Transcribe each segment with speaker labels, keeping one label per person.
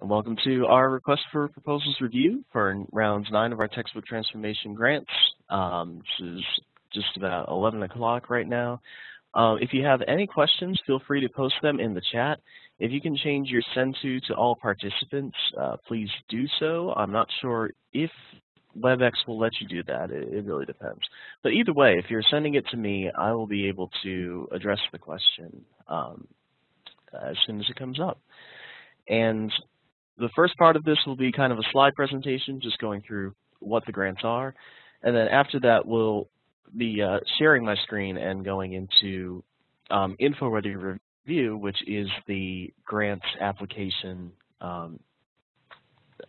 Speaker 1: and welcome to our request for proposals review for rounds nine of our textbook transformation grants. Um, this is just about 11 o'clock right now. Uh, if you have any questions, feel free to post them in the chat. If you can change your send to to all participants, uh, please do so. I'm not sure if WebEx will let you do that. It, it, really depends. But either way, if you're sending it to me, I will be able to address the question um, as soon as it comes up. And the first part of this will be kind of a slide presentation, just going through what the grants are. And then after that, we'll be uh, sharing my screen and going into um, InfoReady Review, which is the grant application, um,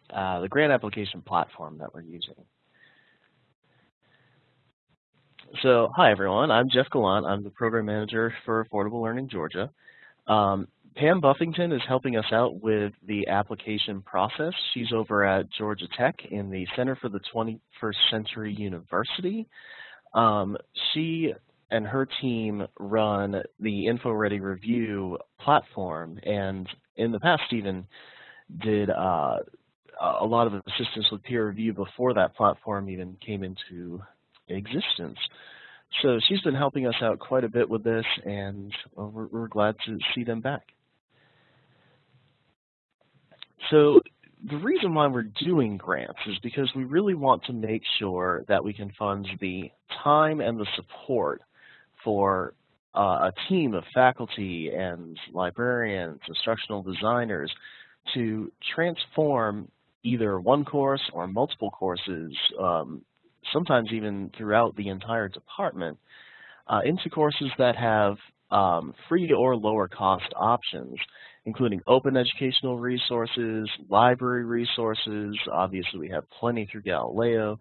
Speaker 1: uh, the grant application platform that we're using. So, hi everyone, I'm Jeff Gallant. I'm the program manager for Affordable Learning Georgia. Um, Pam Buffington is helping us out with the application process. She's over at Georgia Tech in the Center for the 21st Century University. Um, she and her team run the InfoReady Review platform, and in the past even did uh, a lot of assistance with peer review before that platform even came into existence. So she's been helping us out quite a bit with this, and we're, we're glad to see them back. So the reason why we're doing grants is because we really want to make sure that we can fund the time and the support for uh, a team of faculty and librarians, instructional designers to transform either one course or multiple courses, um, sometimes even throughout the entire department, uh, into courses that have um, free or lower cost options including open educational resources, library resources, obviously we have plenty through Galileo,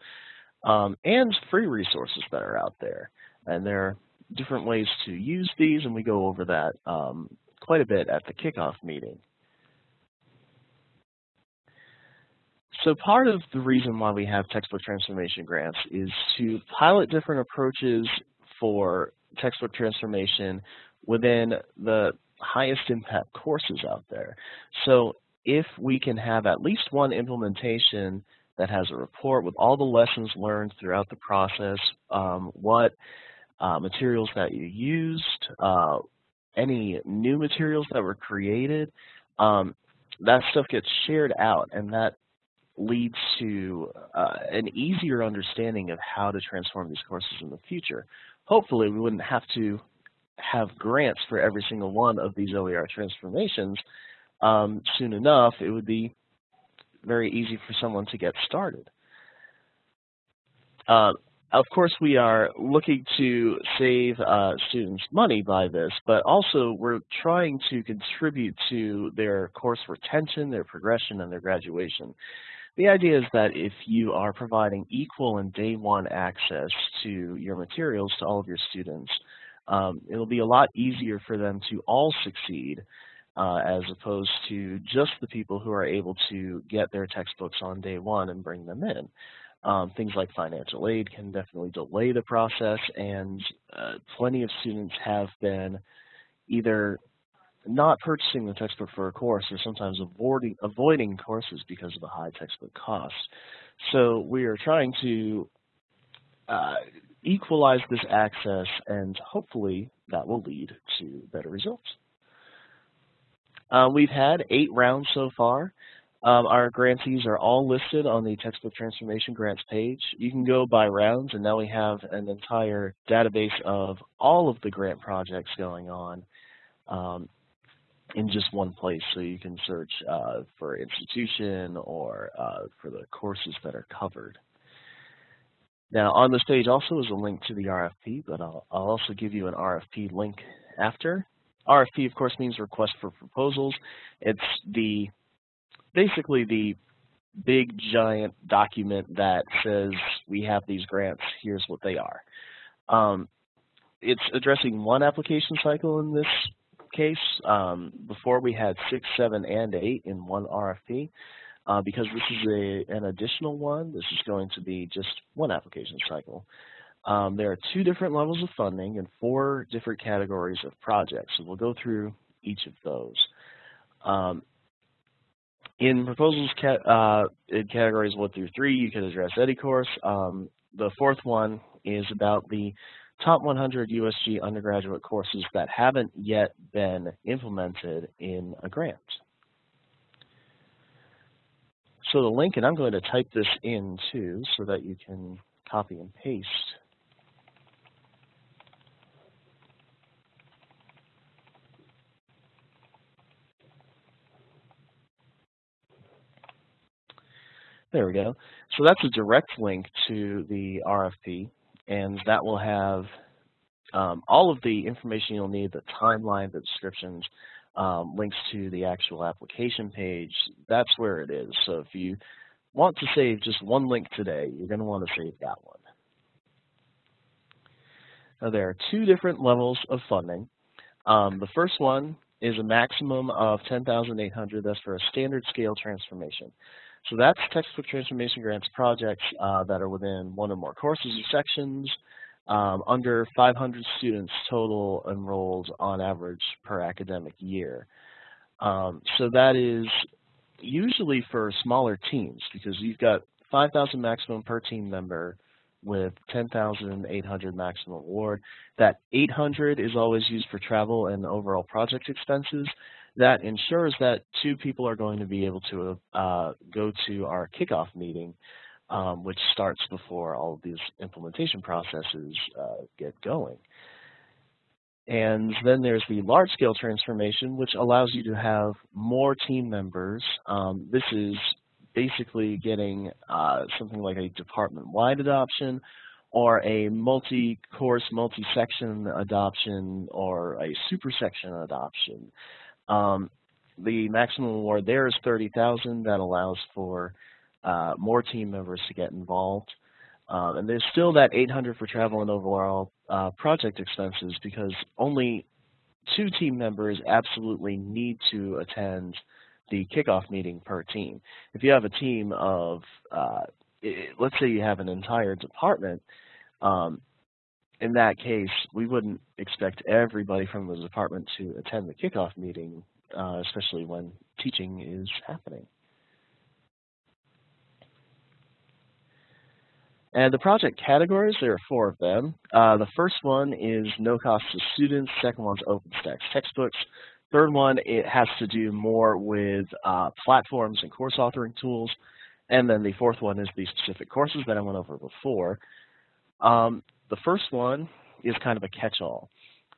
Speaker 1: um, and free resources that are out there. And there are different ways to use these, and we go over that um, quite a bit at the kickoff meeting. So part of the reason why we have textbook transformation grants is to pilot different approaches for textbook transformation within the highest impact courses out there. So if we can have at least one implementation that has a report with all the lessons learned throughout the process, um, what uh, materials that you used, uh, any new materials that were created, um, that stuff gets shared out and that leads to uh, an easier understanding of how to transform these courses in the future. Hopefully we wouldn't have to have grants for every single one of these OER transformations um, soon enough, it would be very easy for someone to get started. Uh, of course, we are looking to save uh, students money by this, but also we're trying to contribute to their course retention, their progression, and their graduation. The idea is that if you are providing equal and day one access to your materials to all of your students, um, it'll be a lot easier for them to all succeed uh, as opposed to just the people who are able to get their textbooks on day one and bring them in. Um, things like financial aid can definitely delay the process, and uh, plenty of students have been either not purchasing the textbook for a course or sometimes avoiding, avoiding courses because of the high textbook costs. So we are trying to uh, equalize this access and hopefully that will lead to better results. Uh, we've had eight rounds so far. Um, our grantees are all listed on the textbook transformation grants page. You can go by rounds and now we have an entire database of all of the grant projects going on um, in just one place so you can search uh, for institution or uh, for the courses that are covered. Now on this page also is a link to the RFP, but I'll, I'll also give you an RFP link after. RFP of course means request for proposals. It's the basically the big giant document that says we have these grants, here's what they are. Um, it's addressing one application cycle in this case. Um, before we had six, seven, and eight in one RFP. Uh, because this is a, an additional one, this is going to be just one application cycle. Um, there are two different levels of funding and four different categories of projects. So we'll go through each of those. Um, in proposals uh, in categories one through three, you can address any course. Um, the fourth one is about the top 100 USG undergraduate courses that haven't yet been implemented in a grant. So the link, and I'm going to type this in too so that you can copy and paste. There we go. So that's a direct link to the RFP, and that will have um, all of the information you'll need, the timeline, the descriptions, um, links to the actual application page. That's where it is. So if you want to save just one link today, you're going to want to save that one. Now there are two different levels of funding. Um, the first one is a maximum of 10,800. That's for a standard scale transformation. So that's textbook transformation grants projects uh, that are within one or more courses or sections, um, under 500 students total enrolled on average per academic year. Um, so that is usually for smaller teams because you've got 5,000 maximum per team member with 10,800 maximum award. That 800 is always used for travel and overall project expenses that ensures that two people are going to be able to uh, go to our kickoff meeting, um, which starts before all of these implementation processes uh, get going. And then there's the large-scale transformation, which allows you to have more team members. Um, this is basically getting uh, something like a department-wide adoption or a multi-course, multi-section adoption or a super section adoption. Um, the maximum award there is 30000 That allows for uh, more team members to get involved. Um, and there's still that 800 for travel and overall uh, project expenses because only two team members absolutely need to attend the kickoff meeting per team. If you have a team of, uh, let's say you have an entire department, um, in that case, we wouldn't expect everybody from the department to attend the kickoff meeting, uh, especially when teaching is happening. And the project categories, there are four of them. Uh, the first one is no cost to students. Second one's OpenStax textbooks. Third one, it has to do more with uh, platforms and course authoring tools. And then the fourth one is the specific courses that I went over before. Um, the first one is kind of a catch-all.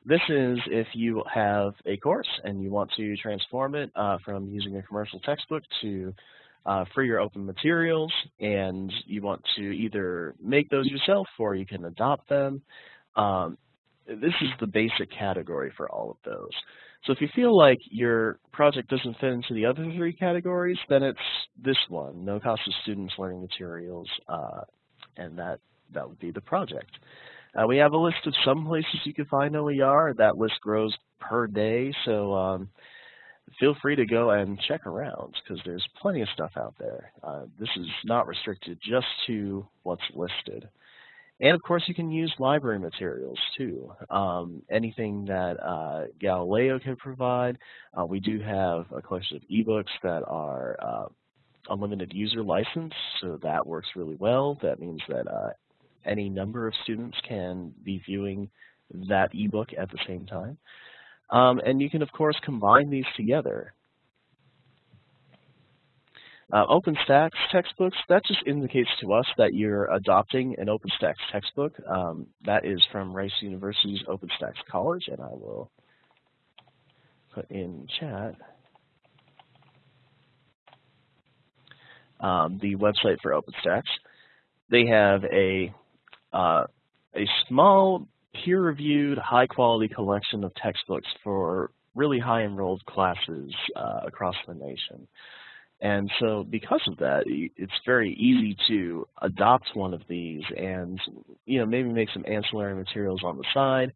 Speaker 1: This is if you have a course and you want to transform it uh, from using a commercial textbook to uh, free or open materials and you want to either make those yourself or you can adopt them. Um, this is the basic category for all of those. So if you feel like your project doesn't fit into the other three categories, then it's this one, no cost to students, learning materials, uh, and that that would be the project. Uh, we have a list of some places you can find OER. That list grows per day, so um, feel free to go and check around because there's plenty of stuff out there. Uh, this is not restricted just to what's listed. And of course, you can use library materials too. Um, anything that uh, Galileo can provide. Uh, we do have a collection of ebooks that are uh, unlimited user license, so that works really well. That means that uh, any number of students can be viewing that ebook at the same time. Um, and you can, of course, combine these together. Uh, OpenStax textbooks, that just indicates to us that you're adopting an OpenStax textbook. Um, that is from Rice University's OpenStax College, and I will put in chat um, the website for OpenStax. They have a uh, a small peer-reviewed, high-quality collection of textbooks for really high-enrolled classes uh, across the nation. And so because of that, it's very easy to adopt one of these and you know maybe make some ancillary materials on the side.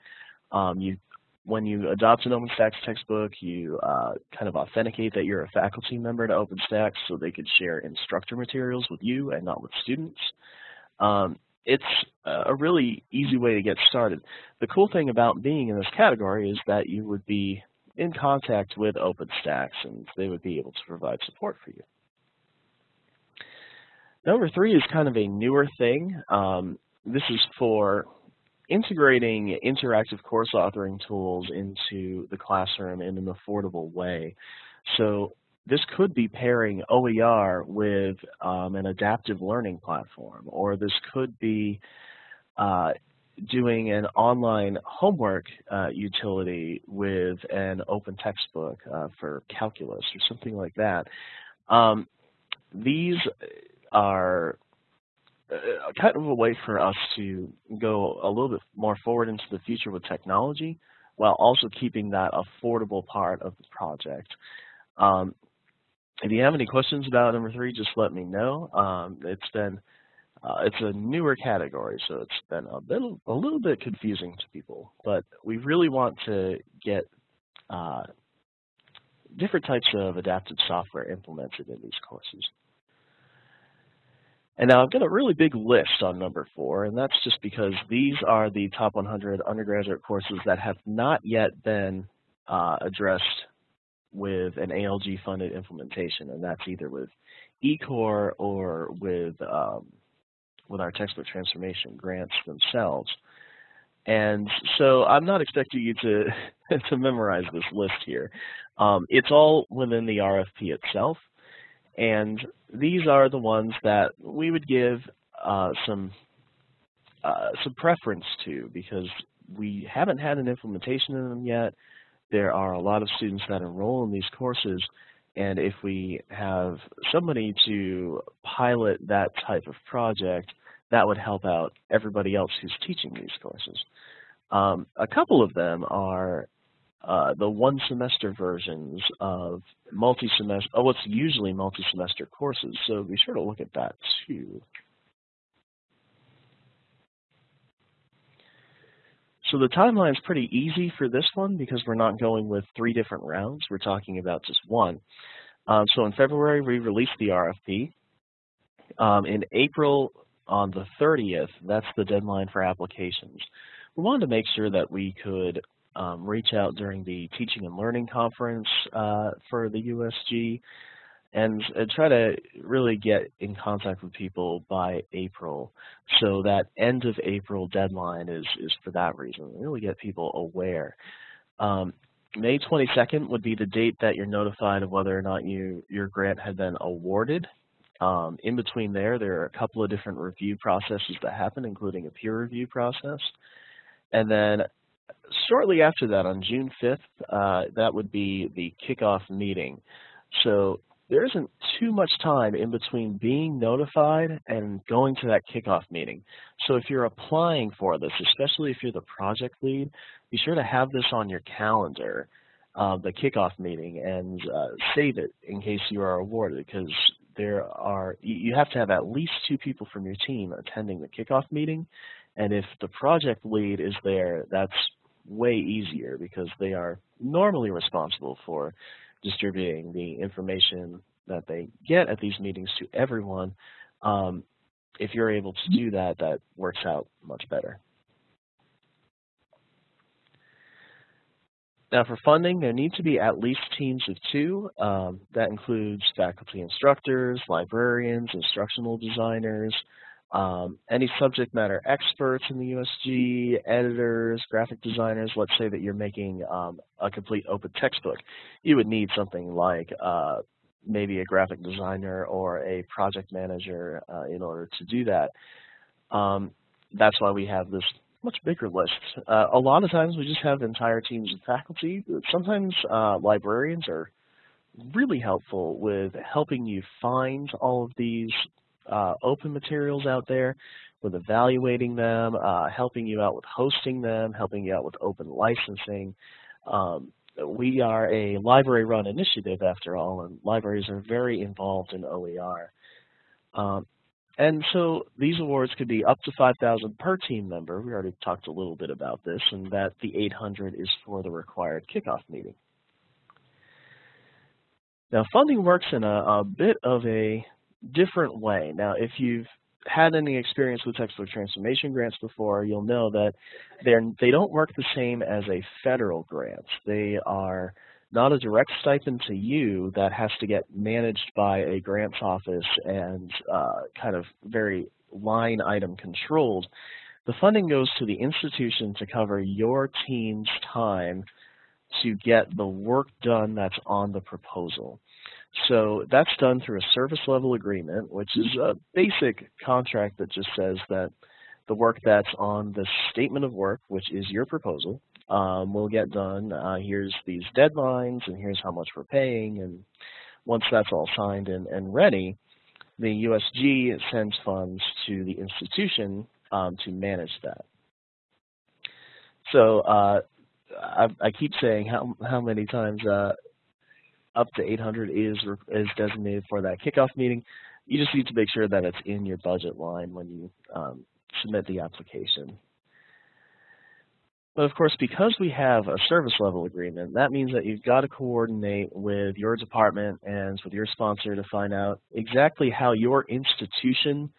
Speaker 1: Um, you, when you adopt an OpenStax textbook, you uh, kind of authenticate that you're a faculty member to OpenStax so they could share instructor materials with you and not with students. Um, it's a really easy way to get started. The cool thing about being in this category is that you would be in contact with OpenStax and they would be able to provide support for you. Number three is kind of a newer thing. Um, this is for integrating interactive course authoring tools into the classroom in an affordable way. So this could be pairing OER with um, an adaptive learning platform, or this could be uh, doing an online homework uh, utility with an open textbook uh, for calculus or something like that. Um, these are uh, kind of a way for us to go a little bit more forward into the future with technology while also keeping that affordable part of the project. Um, if you have any questions about number three, just let me know. Um, it's been uh, it's a newer category, so it's been a little a little bit confusing to people. But we really want to get uh, different types of adaptive software implemented in these courses. And now I've got a really big list on number four, and that's just because these are the top 100 undergraduate courses that have not yet been uh, addressed with an ALG funded implementation, and that's either with eCore or with um, with our textbook transformation grants themselves. And so I'm not expecting you to to memorize this list here. Um, it's all within the RFP itself, and these are the ones that we would give uh, some uh, some preference to because we haven't had an implementation in them yet. There are a lot of students that enroll in these courses, and if we have somebody to pilot that type of project, that would help out everybody else who's teaching these courses. Um, a couple of them are uh, the one semester versions of multi-semester, oh, what's usually multi-semester courses, so be sure to look at that too. So the timeline is pretty easy for this one because we're not going with three different rounds. We're talking about just one. Um, so in February, we released the RFP. Um, in April, on the 30th, that's the deadline for applications. We wanted to make sure that we could um, reach out during the Teaching and Learning Conference uh, for the USG and, and, try to really get in contact with people by April. So that end of April deadline is, is for that reason, really get people aware. Um, May 22nd would be the date that you're notified of whether or not you your grant had been awarded. Um, in between there, there are a couple of different review processes that happen, including a peer review process. And then shortly after that, on June 5th, uh, that would be the kickoff meeting. So there isn't too much time in between being notified and going to that kickoff meeting. So if you're applying for this, especially if you're the project lead, be sure to have this on your calendar, uh, the kickoff meeting, and uh, save it in case you are awarded because there are you have to have at least two people from your team attending the kickoff meeting and if the project lead is there that's way easier because they are normally responsible for distributing the information that they get at these meetings to everyone um, if you're able to do that that works out much better Now for funding, there need to be at least teams of two. Um, that includes faculty instructors, librarians, instructional designers, um, any subject matter experts in the USG, editors, graphic designers. Let's say that you're making um, a complete open textbook. You would need something like uh, maybe a graphic designer or a project manager uh, in order to do that. Um, that's why we have this much bigger list. Uh, a lot of times we just have entire teams of faculty. Sometimes uh, librarians are really helpful with helping you find all of these uh, open materials out there, with evaluating them, uh, helping you out with hosting them, helping you out with open licensing. Um, we are a library-run initiative, after all, and libraries are very involved in OER. Um, and so these awards could be up to 5000 per team member. We already talked a little bit about this, and that the 800 is for the required kickoff meeting. Now, funding works in a, a bit of a different way. Now, if you've had any experience with textbook transformation grants before, you'll know that they're, they don't work the same as a federal grant. They are not a direct stipend to you that has to get managed by a grants office and uh, kind of very line item controlled. The funding goes to the institution to cover your team's time to get the work done that's on the proposal. So that's done through a service level agreement, which is a basic contract that just says that the work that's on the statement of work, which is your proposal, um, will get done. Uh, here's these deadlines, and here's how much we're paying. And once that's all signed and, and ready, the USG sends funds to the institution um, to manage that. So uh, I, I, keep saying how how many times uh, up to 800 is is designated for that kickoff meeting. You just need to make sure that it's in your budget line when you um, submit the application. But of course, because we have a service level agreement, that means that you've got to coordinate with your department and with your sponsor to find out exactly how your institution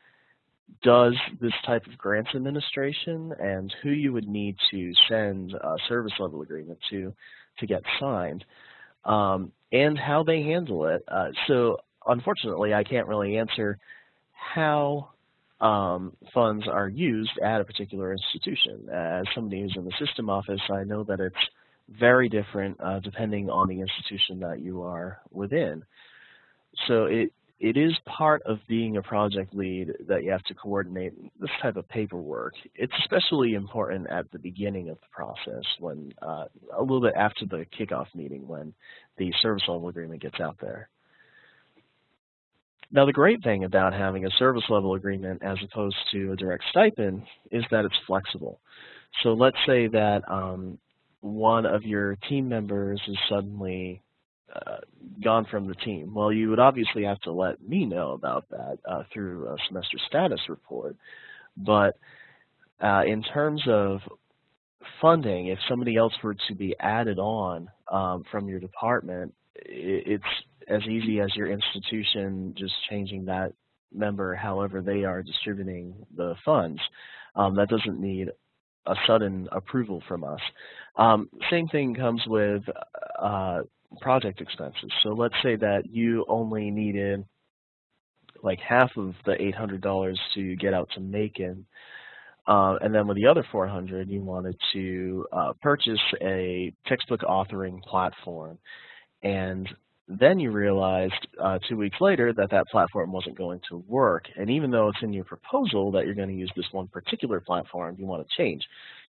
Speaker 1: does this type of grants administration and who you would need to send a service level agreement to to get signed um, and how they handle it. Uh, so unfortunately, I can't really answer how um, funds are used at a particular institution. As somebody who's in the system office, I know that it's very different uh, depending on the institution that you are within. So it it is part of being a project lead that you have to coordinate this type of paperwork. It's especially important at the beginning of the process when uh, a little bit after the kickoff meeting when the service level agreement gets out there. Now the great thing about having a service level agreement as opposed to a direct stipend is that it's flexible. So let's say that um, one of your team members is suddenly uh, gone from the team. Well, you would obviously have to let me know about that uh, through a semester status report. But uh, in terms of funding, if somebody else were to be added on um, from your department, it's as easy as your institution just changing that member however they are distributing the funds. Um, that doesn't need a sudden approval from us. Um, same thing comes with uh, project expenses. So let's say that you only needed like half of the $800 to get out to Macon, uh, and then with the other 400, you wanted to uh, purchase a textbook authoring platform. And then you realized uh, two weeks later that that platform wasn't going to work. And even though it's in your proposal that you're going to use this one particular platform, you want to change.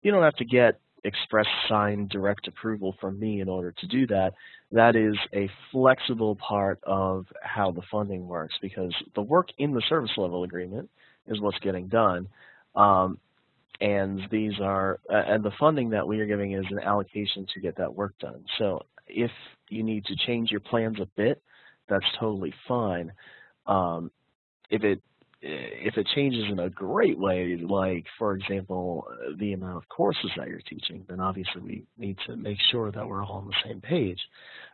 Speaker 1: You don't have to get express signed direct approval from me in order to do that. That is a flexible part of how the funding works because the work in the service level agreement is what's getting done. Um, and these are, uh, and the funding that we are giving is an allocation to get that work done. So if you need to change your plans a bit, that's totally fine. Um, if it if it changes in a great way, like for example the amount of courses that you're teaching, then obviously we need to make sure that we're all on the same page.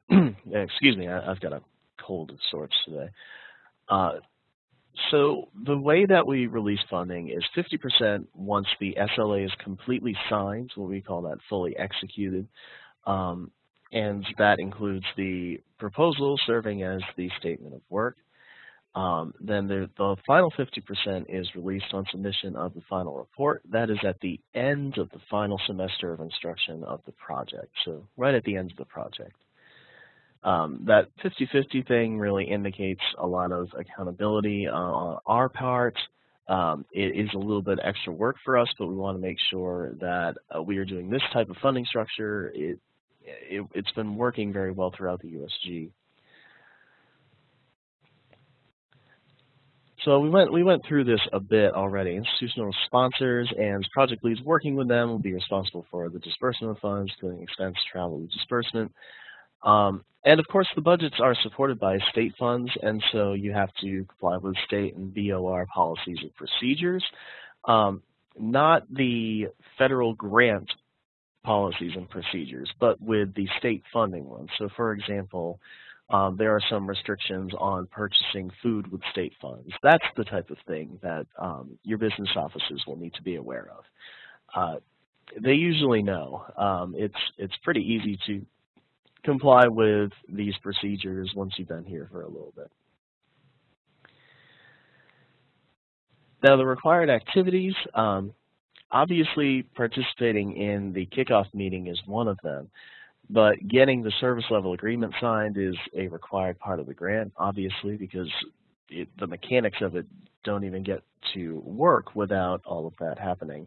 Speaker 1: Excuse me, I, have got a cold of sorts today. Uh, so the way that we release funding is 50% once the SLA is completely signed, what we call that fully executed, um, and that includes the proposal serving as the statement of work. Um, then the, the final 50% is released on submission of the final report. That is at the end of the final semester of instruction of the project, so right at the end of the project. Um, that 50-50 thing really indicates a lot of accountability uh, on our part. Um, it is a little bit extra work for us, but we want to make sure that uh, we are doing this type of funding structure. It, it, it's been working very well throughout the USG. So we went we went through this a bit already. Institutional sponsors and project leads working with them will be responsible for the disbursement of funds, including expense, travel, disbursement. Um, and of course, the budgets are supported by state funds, and so you have to comply with state and BOR policies and procedures, um, not the federal grant policies and procedures, but with the state funding ones. So for example, um, there are some restrictions on purchasing food with state funds. That's the type of thing that um, your business offices will need to be aware of. Uh, they usually know. Um, it's it's pretty easy to comply with these procedures once you've been here for a little bit. Now the required activities, um, obviously participating in the kickoff meeting is one of them, but getting the service level agreement signed is a required part of the grant, obviously, because it, the mechanics of it don't even get to work without all of that happening.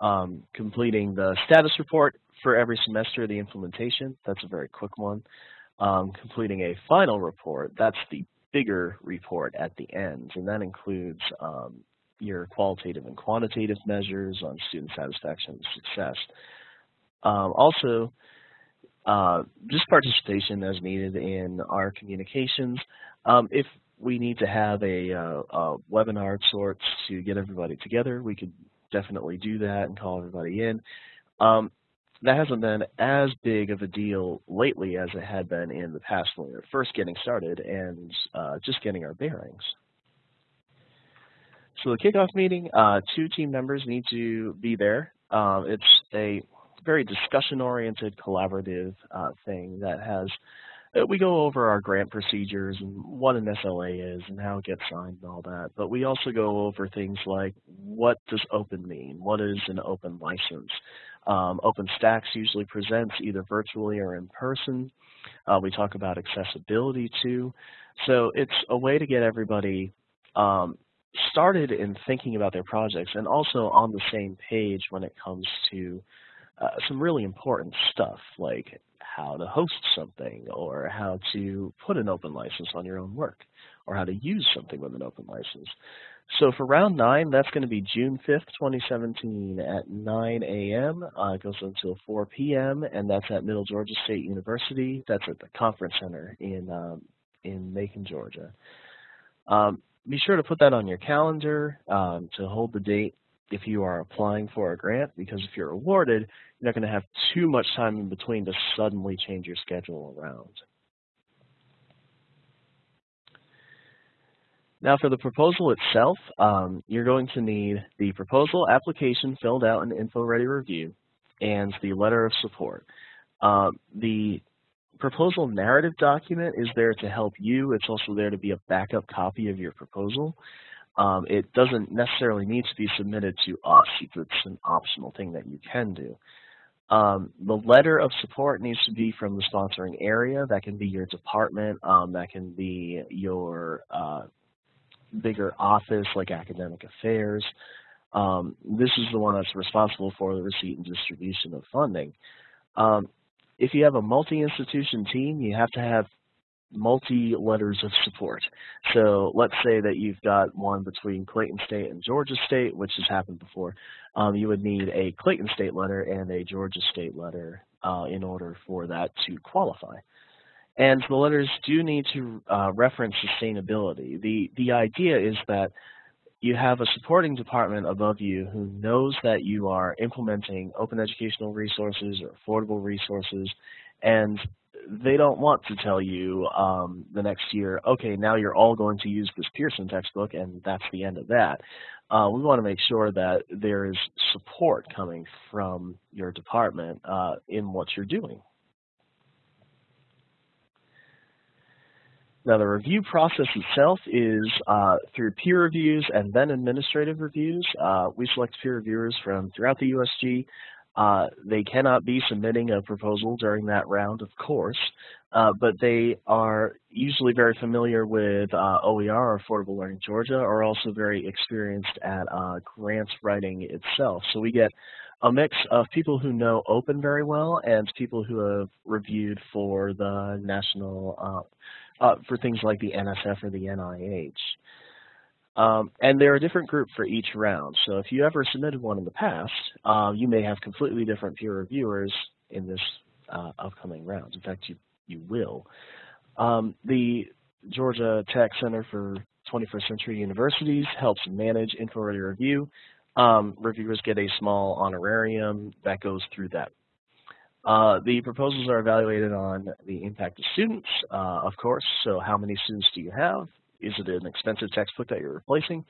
Speaker 1: Um, completing the status report for every semester of the implementation, that's a very quick one. Um, completing a final report, that's the bigger report at the end, and that includes um, your qualitative and quantitative measures on student satisfaction and success. Um, also, uh, just participation as needed in our communications. Um, if we need to have a, uh, a, webinar of sorts to get everybody together, we could definitely do that and call everybody in. Um, that hasn't been as big of a deal lately as it had been in the past when we were first getting started and uh, just getting our bearings. So the kickoff meeting, uh, two team members need to be there. Um, it's a very discussion-oriented, collaborative uh, thing that has, uh, we go over our grant procedures and what an SLA is and how it gets signed and all that, but we also go over things like what does open mean? What is an open license? Um, OpenStax usually presents either virtually or in person. Uh, we talk about accessibility too. So it's a way to get everybody um, started in thinking about their projects and also on the same page when it comes to uh, some really important stuff like how to host something or how to put an open license on your own work or how to use something with an open license. So for round nine, that's going to be June 5th, 2017 at 9 a.m. Uh, it goes until 4 p.m. and that's at Middle Georgia State University. That's at the conference center in um, in Macon, Georgia. Um, be sure to put that on your calendar um, to hold the date if you are applying for a grant because if you're awarded, you're not going to have too much time in between to suddenly change your schedule around. Now for the proposal itself, um, you're going to need the proposal application filled out in InfoReady Review and the letter of support. Uh, the proposal narrative document is there to help you. It's also there to be a backup copy of your proposal. Um, it doesn't necessarily need to be submitted to us. It's an optional thing that you can do. Um, the letter of support needs to be from the sponsoring area. That can be your department. Um, that can be your uh, bigger office like academic affairs. Um, this is the one that's responsible for the receipt and distribution of funding. Um, if you have a multi-institution team, you have to have multi-letters of support. So let's say that you've got one between Clayton State and Georgia State, which has happened before. Um, you would need a Clayton State letter and a Georgia State letter uh, in order for that to qualify. And the letters do need to uh, reference sustainability. The, the idea is that you have a supporting department above you who knows that you are implementing open educational resources or affordable resources, and they don't want to tell you um, the next year, okay, now you're all going to use this Pearson textbook, and that's the end of that. Uh, we want to make sure that there is support coming from your department uh, in what you're doing. Now the review process itself is uh, through peer reviews and then administrative reviews. Uh, we select peer reviewers from throughout the USG. Uh, they cannot be submitting a proposal during that round, of course, uh, but they are usually very familiar with uh, OER, or Affordable Learning Georgia, or also very experienced at uh, grants writing itself. So we get a mix of people who know open very well and people who have reviewed for the national uh, for things like the NSF or the NIH. Um, and they're a different group for each round. So if you ever submitted one in the past, uh, you may have completely different peer reviewers in this uh, upcoming round. In fact, you, you will. Um, the Georgia Tech Center for 21st Century Universities helps manage InfoReady Review. Um, reviewers get a small honorarium that goes through that uh, the proposals are evaluated on the impact of students, uh, of course. So how many students do you have? Is it an expensive textbook that you're replacing?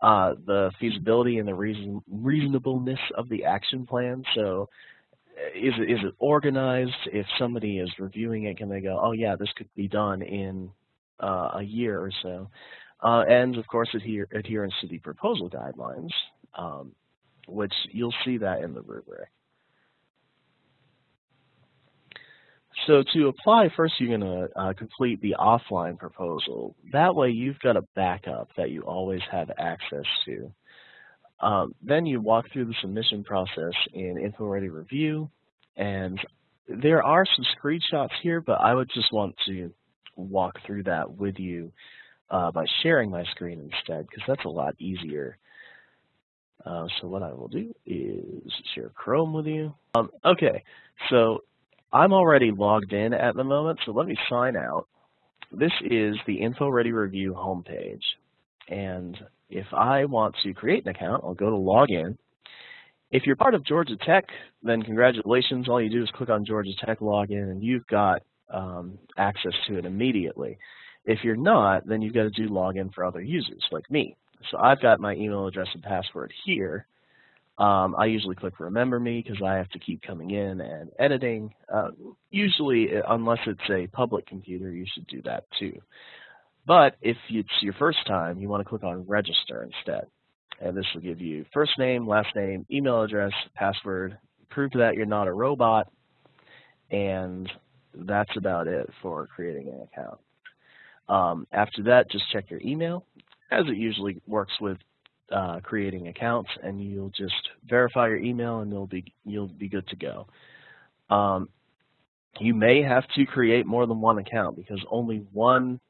Speaker 1: Uh, the feasibility and the reason reasonableness of the action plan. So is it, is it organized? If somebody is reviewing it, can they go, oh yeah, this could be done in uh, a year or so? Uh, and of course, adhere, adherence to the proposal guidelines, um, which you'll see that in the rubric. So to apply, first you're going to uh, complete the offline proposal. That way you've got a backup that you always have access to. Um, then you walk through the submission process in InfoReady Review, and there are some screenshots here, but I would just want to walk through that with you uh, by sharing my screen instead, because that's a lot easier. Uh, so what I will do is share Chrome with you. Um, okay, so I'm already logged in at the moment, so let me sign out. This is the InfoReady Review homepage. And if I want to create an account, I'll go to login. If you're part of Georgia Tech, then congratulations. All you do is click on Georgia Tech login and you've got um, access to it immediately. If you're not, then you've got to do login for other users like me. So I've got my email address and password here. Um, I usually click remember me because I have to keep coming in and editing. Uh, usually, unless it's a public computer, you should do that too. But if it's your first time, you want to click on register instead. And this will give you first name, last name, email address, password, prove that you're not a robot, and that's about it for creating an account. Um, after that, just check your email, as it usually works with uh, creating accounts, and you'll just verify your email, and you'll be you'll be good to go. Um, you may have to create more than one account because only one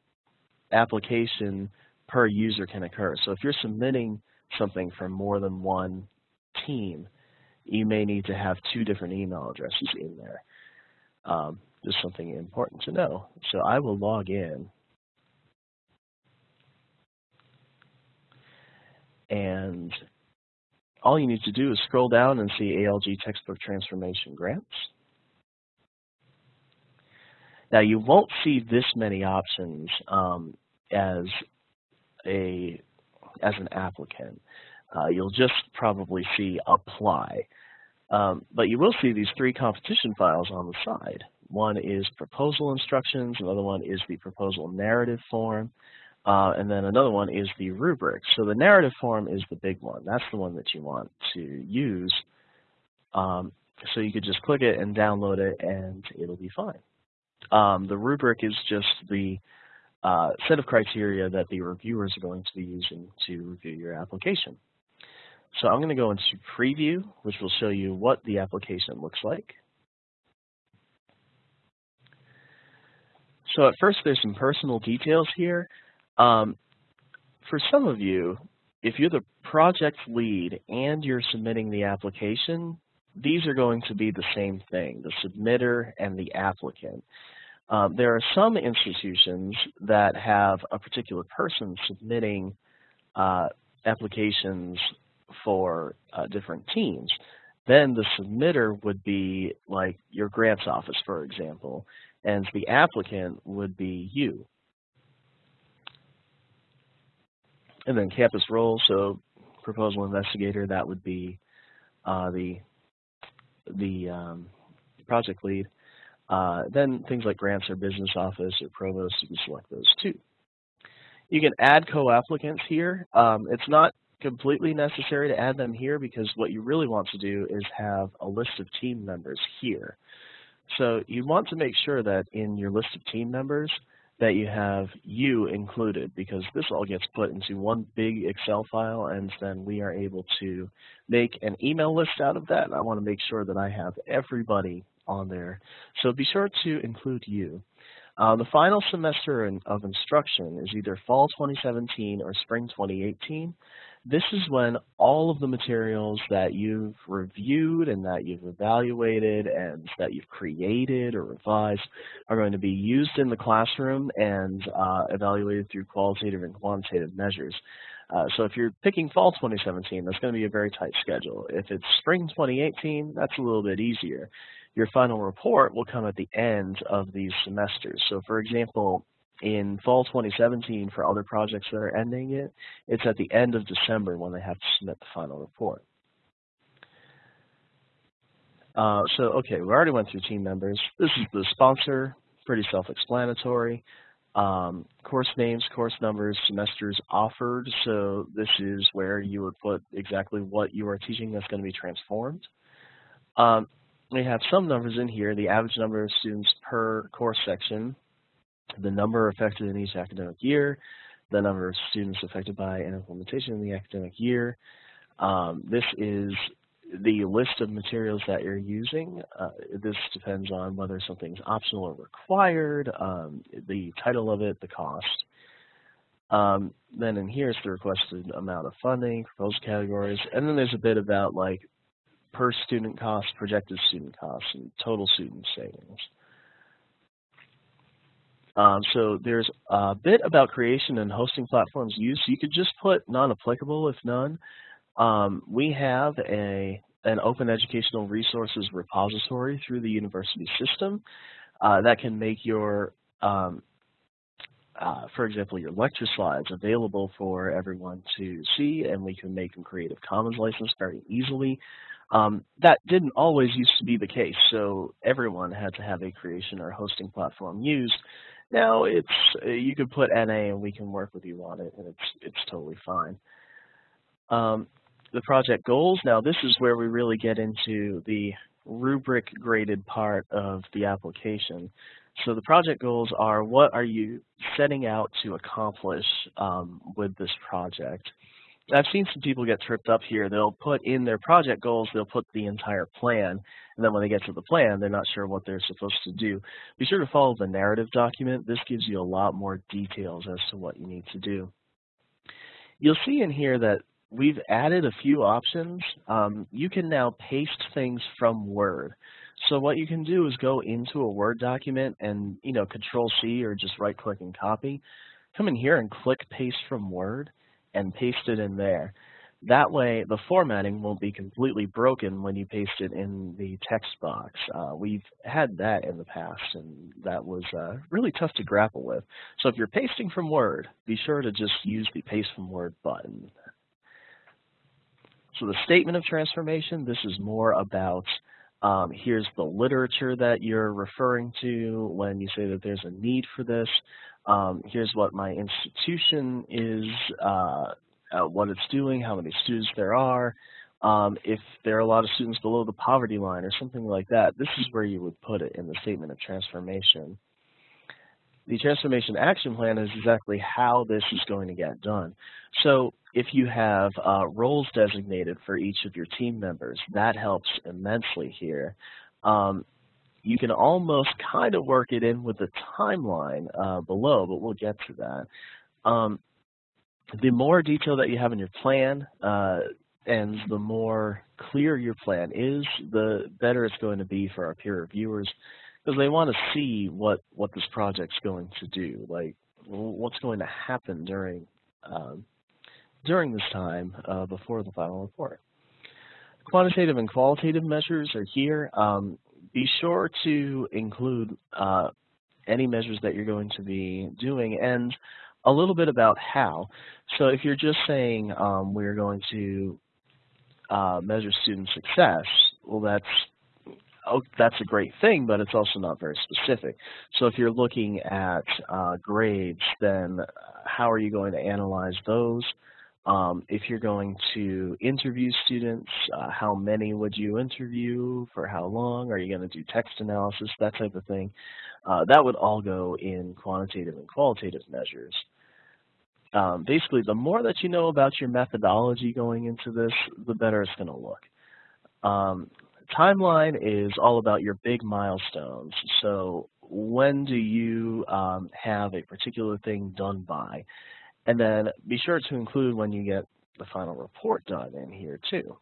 Speaker 1: application per user can occur. So if you're submitting something from more than one team, you may need to have two different email addresses in there. Um, just something important to know. So I will log in. And all you need to do is scroll down and see ALG textbook transformation grants. Now you won't see this many options um, as a as an applicant. Uh, you'll just probably see apply. Um, but you will see these three competition files on the side. One is proposal instructions, another one is the proposal narrative form, uh, and then another one is the rubric. So the narrative form is the big one. That's the one that you want to use. Um, so you could just click it and download it, and it'll be fine. Um, the rubric is just the uh, set of criteria that the reviewers are going to be using to review your application. So I'm going to go into preview, which will show you what the application looks like. So at first, there's some personal details here. Um, for some of you, if you're the project lead and you're submitting the application, these are going to be the same thing, the submitter and the applicant. Um, there are some institutions that have a particular person submitting uh, applications for uh, different teams. Then the submitter would be like your grants office, for example, and the applicant would be you. And then campus role, so proposal investigator, that would be uh, the the um, project lead. Uh, then things like grants or business office or provost, you can select those too. You can add co-applicants here. Um, it's not completely necessary to add them here because what you really want to do is have a list of team members here. So you want to make sure that in your list of team members that you have you included because this all gets put into one big Excel file and then we are able to make an email list out of that. And I want to make sure that I have everybody on there. So be sure to include you. Uh, the final semester in, of instruction is either fall 2017 or spring 2018. This is when all of the materials that you've reviewed and that you've evaluated and that you've created or revised are going to be used in the classroom and uh, evaluated through qualitative and quantitative measures. Uh, so if you're picking fall 2017, that's going to be a very tight schedule. If it's spring 2018, that's a little bit easier your final report will come at the end of these semesters. So for example, in fall 2017 for other projects that are ending it, it's at the end of December when they have to submit the final report. Uh, so, okay, we already went through team members. This is the sponsor, pretty self-explanatory. Um, course names, course numbers, semesters offered. So this is where you would put exactly what you are teaching that's going to be transformed. Um, we have some numbers in here, the average number of students per course section, the number affected in each academic year, the number of students affected by an implementation in the academic year. Um, this is the list of materials that you're using. Uh, this depends on whether something's optional or required, um, the title of it, the cost. Um, then in here is the requested amount of funding, proposed categories, and then there's a bit about like per student cost, projected student costs, and total student savings. Um, so there's a bit about creation and hosting platforms used. You could just put non-applicable if none. Um, we have a an open educational resources repository through the university system uh, that can make your, um, uh, for example, your lecture slides available for everyone to see, and we can make them Creative Commons licensed very easily. Um, that didn't always used to be the case, so everyone had to have a creation or hosting platform used. Now it's uh, you can put NA and we can work with you on it, and it's it's totally fine. Um, the project goals. Now this is where we really get into the rubric graded part of the application. So the project goals are what are you setting out to accomplish um, with this project. I've seen some people get tripped up here. They'll put in their project goals, they'll put the entire plan, and then when they get to the plan, they're not sure what they're supposed to do. Be sure to follow the narrative document. This gives you a lot more details as to what you need to do. You'll see in here that we've added a few options. Um, you can now paste things from Word. So what you can do is go into a Word document and, you know, Control C or just right click and copy. Come in here and click paste from Word and paste it in there. That way, the formatting won't be completely broken when you paste it in the text box. Uh, we've had that in the past, and that was uh, really tough to grapple with. So if you're pasting from Word, be sure to just use the Paste from Word button. So the statement of transformation, this is more about um, here's the literature that you're referring to when you say that there's a need for this. Um, here's what my institution is, uh, what it's doing, how many students there are. Um, if there are a lot of students below the poverty line or something like that, this is where you would put it in the statement of transformation. The transformation action plan is exactly how this is going to get done. So if you have uh, roles designated for each of your team members, that helps immensely here. Um, you can almost kind of work it in with the timeline uh, below, but we'll get to that. Um, the more detail that you have in your plan uh, and the more clear your plan is, the better it's going to be for our peer reviewers because they want to see what, what this project's going to do, like what's going to happen during um, during this time uh, before the final report. Quantitative and qualitative measures are here. Um, be sure to include uh, any measures that you're going to be doing and a little bit about how. So if you're just saying um, we're going to uh, measure student success, well that's oh, that's a great thing, but it's also not very specific. So if you're looking at uh, grades, then how are you going to analyze those? Um, if you're going to interview students, uh, how many would you interview, for how long, are you going to do text analysis, that type of thing. Uh, that would all go in quantitative and qualitative measures. Um, basically, the more that you know about your methodology going into this, the better it's going to look. Um, timeline is all about your big milestones. So when do you um, have a particular thing done by? And then be sure to include when you get the final report done in here too.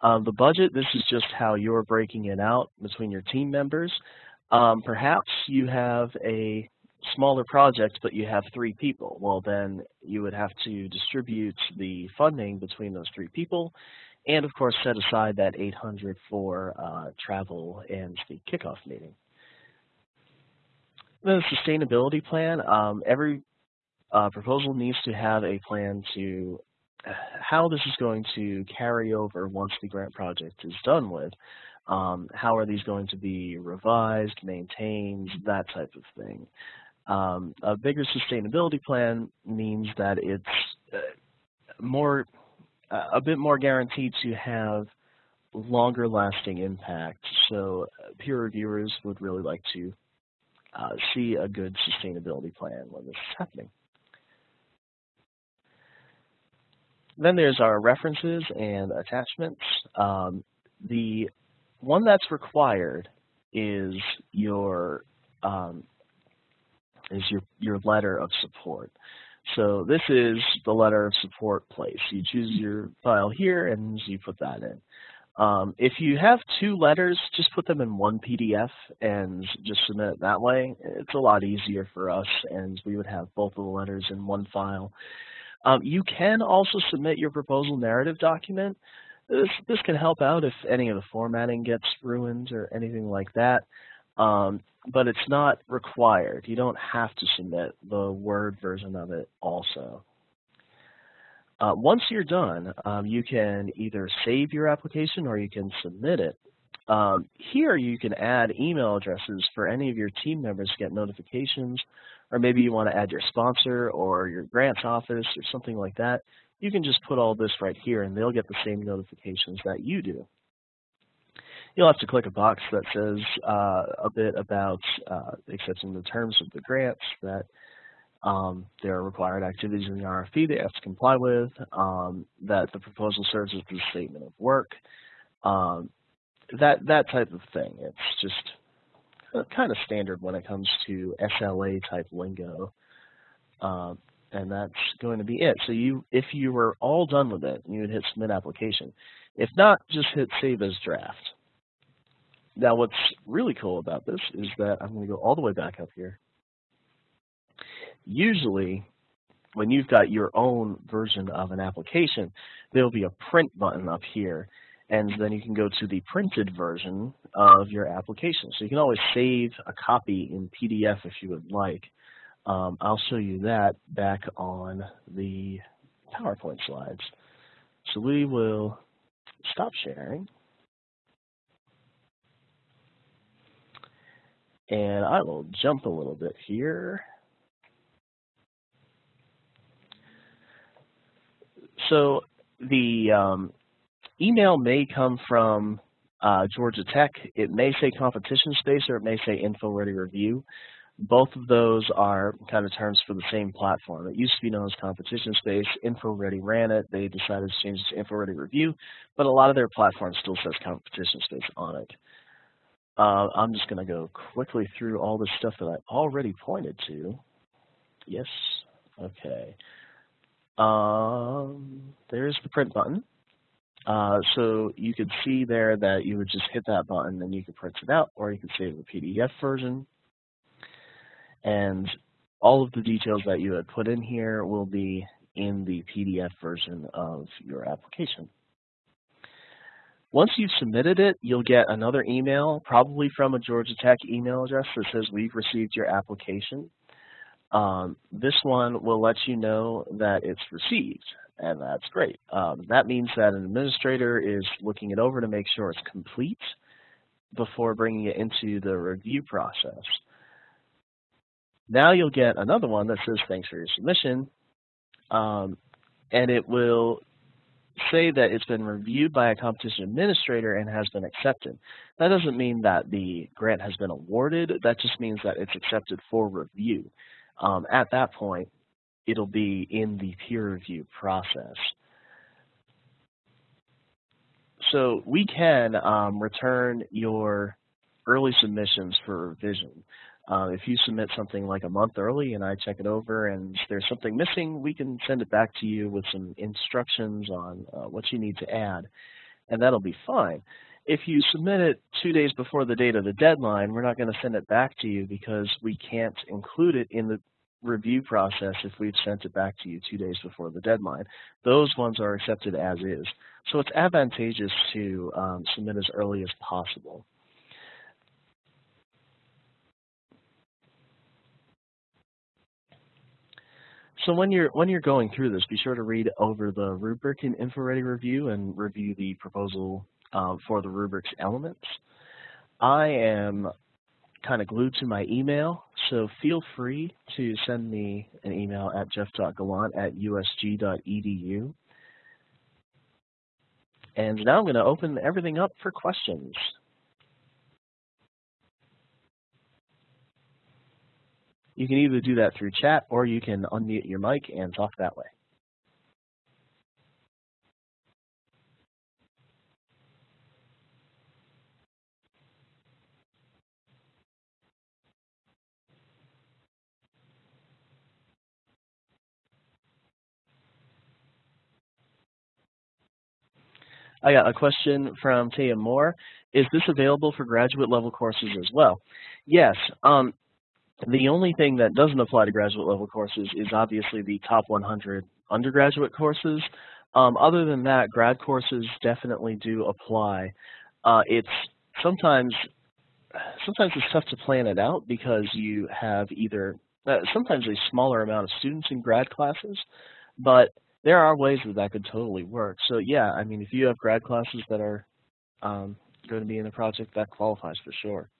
Speaker 1: Um, the budget, this is just how you're breaking it out between your team members. Um, perhaps you have a smaller project, but you have three people. Well, then you would have to distribute the funding between those three people, and of course set aside that 800 for uh, travel and the kickoff meeting. The sustainability plan, um, every uh, proposal needs to have a plan to how this is going to carry over once the grant project is done with. Um, how are these going to be revised, maintained, that type of thing. Um, a bigger sustainability plan means that it's uh, more, uh, a bit more guaranteed to have longer lasting impact. So uh, peer reviewers would really like to uh, see a good sustainability plan when this is happening. Then there's our references and attachments. Um, the one that's required is your um, is your your letter of support. So this is the letter of support place. You choose your file here and you put that in. Um, if you have two letters, just put them in one PDF and just submit it that way. It's a lot easier for us and we would have both of the letters in one file. Um, you can also submit your proposal narrative document. This, this can help out if any of the formatting gets ruined or anything like that, um, but it's not required. You don't have to submit the Word version of it also. Uh, once you're done, um, you can either save your application or you can submit it. Um, here you can add email addresses for any of your team members to get notifications, or maybe you want to add your sponsor or your grants office or something like that. You can just put all this right here and they'll get the same notifications that you do. You'll have to click a box that says uh, a bit about uh, accepting the terms of the grants that um, there are required activities in the RFP they have to comply with, um, that the proposal serves as the statement of work, um, that that type of thing. It's just kind of standard when it comes to SLA type lingo, um, and that's going to be it. So you, if you were all done with it, you would hit submit application. If not, just hit save as draft. Now, what's really cool about this is that I'm going to go all the way back up here usually when you've got your own version of an application, there'll be a print button up here, and then you can go to the printed version of your application. So you can always save a copy in PDF if you would like. Um, I'll show you that back on the PowerPoint slides. So we will stop sharing. And I will jump a little bit here. So the um, email may come from uh, Georgia Tech. It may say competition space or it may say InfoReady Review. Both of those are kind of terms for the same platform. It used to be known as competition space. InfoReady ran it. They decided to change it to InfoReady Review, but a lot of their platforms still says competition space on it. Uh, I'm just going to go quickly through all the stuff that I already pointed to. Yes. Okay. Um, there's the print button. Uh, so you could see there that you would just hit that button and you could print it out or you could save the PDF version. And all of the details that you had put in here will be in the PDF version of your application. Once you've submitted it, you'll get another email, probably from a Georgia Tech email address that says, we've received your application. Um, this one will let you know that it's received, and that's great. Um, that means that an administrator is looking it over to make sure it's complete before bringing it into the review process. Now you'll get another one that says, thanks for your submission, um, and it will say that it's been reviewed by a competition administrator and has been accepted. That doesn't mean that the grant has been awarded, that just means that it's accepted for review um, at that point, it'll be in the peer review process. So we can um, return your early submissions for revision. Uh, if you submit something like a month early and I check it over and there's something missing, we can send it back to you with some instructions on uh, what you need to add, and that'll be fine if you submit it two days before the date of the deadline, we're not going to send it back to you because we can't include it in the review process if we've sent it back to you two days before the deadline. Those ones are accepted as is. So it's advantageous to um, submit as early as possible. So when you're when you're going through this, be sure to read over the rubric in InfoReady Review and review the proposal um, for the rubric's elements. I am kind of glued to my email, so feel free to send me an email at jeff.gallant at usg.edu. And now I'm going to open everything up for questions. You can either do that through chat or you can unmute your mic and talk that way. I got a question from Taya Moore. Is this available for graduate level courses as well? Yes. Um, the only thing that doesn't apply to graduate level courses is obviously the top 100 undergraduate courses. Um, other than that, grad courses definitely do apply. Uh, it's sometimes sometimes it's tough to plan it out because you have either uh, sometimes a smaller amount of students in grad classes, but there are ways that that could totally work. So yeah, I mean, if you have grad classes that are um, going to be in the project, that qualifies for sure.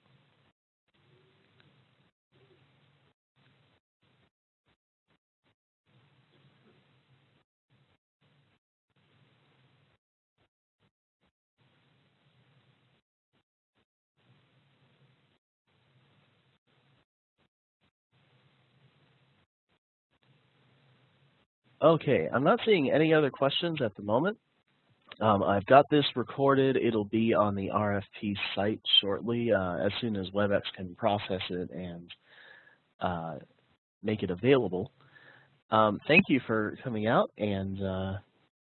Speaker 1: Okay, I'm not seeing any other questions at the moment. Um, I've got this recorded. It'll be on the RFP site shortly uh, as soon as WebEx can process it and uh, make it available. Um, thank you for coming out and uh,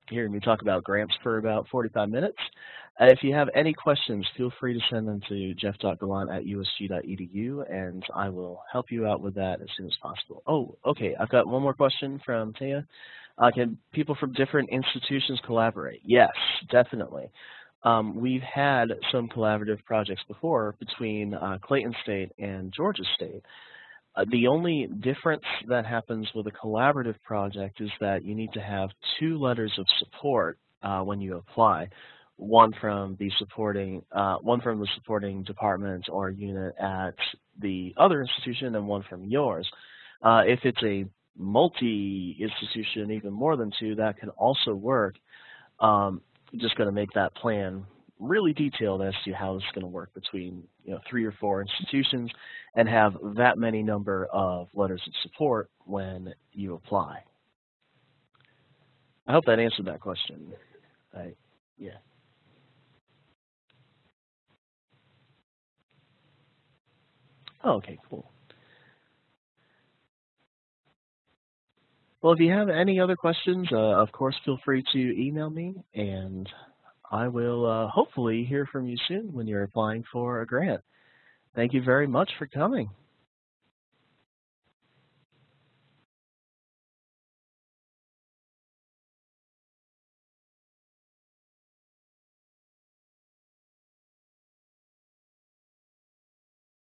Speaker 1: hearing me talk about grants for about 45 minutes. Uh, if you have any questions, feel free to send them to jeff.gallant at usg.edu, and I will help you out with that as soon as possible. Oh, okay, I've got one more question from Taya. Uh, can people from different institutions collaborate? Yes, definitely. Um, we've had some collaborative projects before between uh, Clayton State and Georgia State. Uh, the only difference that happens with a collaborative project is that you need to have two letters of support uh, when you apply one from the supporting uh, one from the supporting department or unit at the other institution and one from yours. Uh, if it's a multi-institution, even more than two, that can also work. Um, just going to make that plan really detailed as to how it's going to work between you know three or four institutions and have that many number of letters of support when you apply. I hope that answered that question. I, yeah. Oh, okay, cool. Well, if you have any other questions, uh, of course, feel free to email me, and I will uh, hopefully hear from you soon when you're applying for a grant. Thank you very much for coming.